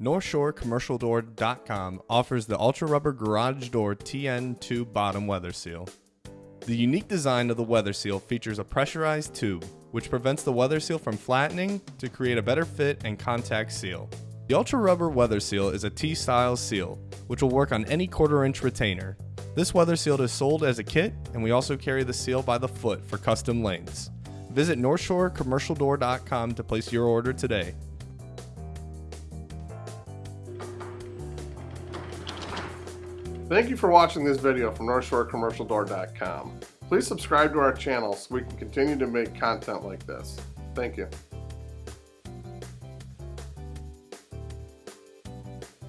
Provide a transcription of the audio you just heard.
NorthshoreCommercialDoor.com offers the Ultra Rubber Garage Door TN2 bottom weather seal. The unique design of the weather seal features a pressurized tube, which prevents the weather seal from flattening to create a better fit and contact seal. The Ultra Rubber Weather Seal is a T-style seal, which will work on any quarter inch retainer. This weather seal is sold as a kit, and we also carry the seal by the foot for custom lengths. Visit NorthshoreCommercialDoor.com to place your order today. Thank you for watching this video from NorthshoreCommercialDoor.com. Please subscribe to our channel so we can continue to make content like this. Thank you.